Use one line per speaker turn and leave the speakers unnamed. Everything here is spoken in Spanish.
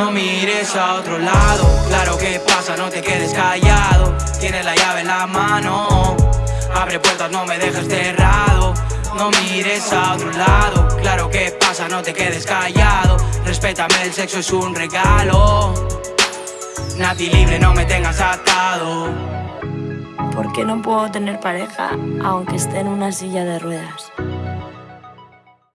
No mires a otro lado, claro que pasa, no te quedes callado. Tienes la llave en la mano, abre puertas, no me dejes cerrado. No mires a otro lado, claro que pasa, no te quedes callado. Respétame, el sexo es un regalo. Nati libre, no me tengas atado.
¿Por qué no puedo tener pareja aunque esté en una silla de ruedas?